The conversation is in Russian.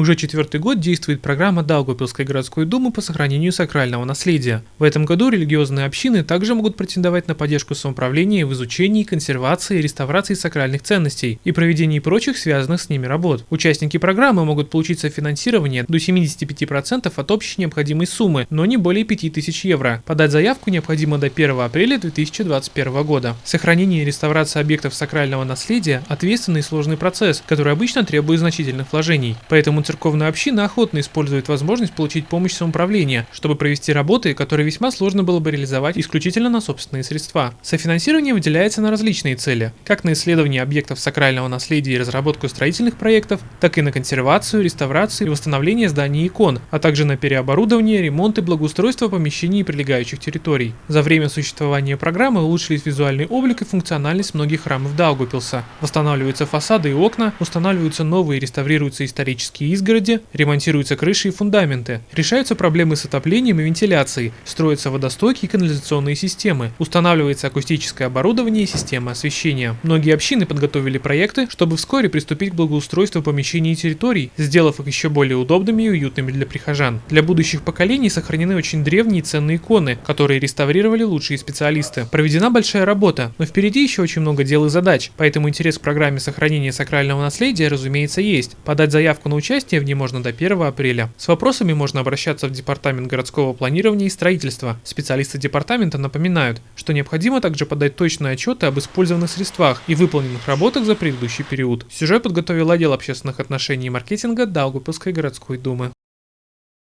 Уже четвертый год действует программа Даугавпилской городской думы по сохранению сакрального наследия. В этом году религиозные общины также могут претендовать на поддержку самоуправления в изучении, консервации и реставрации сакральных ценностей и проведении прочих связанных с ними работ. Участники программы могут получить софинансирование до 75% от общей необходимой суммы, но не более 5000 евро. Подать заявку необходимо до 1 апреля 2021 года. Сохранение и реставрация объектов сакрального наследия – ответственный и сложный процесс, который обычно требует значительных вложений. Поэтому церковная община охотно использует возможность получить помощь самоуправления, чтобы провести работы, которые весьма сложно было бы реализовать исключительно на собственные средства. Софинансирование выделяется на различные цели, как на исследование объектов сакрального наследия и разработку строительных проектов, так и на консервацию, реставрацию и восстановление зданий и икон, а также на переоборудование, ремонт и благоустройство помещений и прилегающих территорий. За время существования программы улучшились визуальный облик и функциональность многих храмов Даугупилса. Восстанавливаются фасады и окна, устанавливаются новые и реставрируются исторические изгороди, ремонтируются крыши и фундаменты, решаются проблемы с отоплением и вентиляцией, строятся водостоки и канализационные системы, устанавливается акустическое оборудование и система освещения. Многие общины подготовили проекты, чтобы вскоре приступить к благоустройству помещений и территорий, сделав их еще более удобными и уютными для прихожан. Для будущих поколений сохранены очень древние ценные иконы, которые реставрировали лучшие специалисты. Проведена большая работа, но впереди еще очень много дел и задач, поэтому интерес к программе сохранения сакрального наследия, разумеется, есть. Подать заявку на участие Участие в ней можно до 1 апреля. С вопросами можно обращаться в Департамент городского планирования и строительства. Специалисты департамента напоминают, что необходимо также подать точные отчеты об использованных средствах и выполненных работах за предыдущий период. Сюжет подготовил отдел общественных отношений и маркетинга Даугупилской городской думы.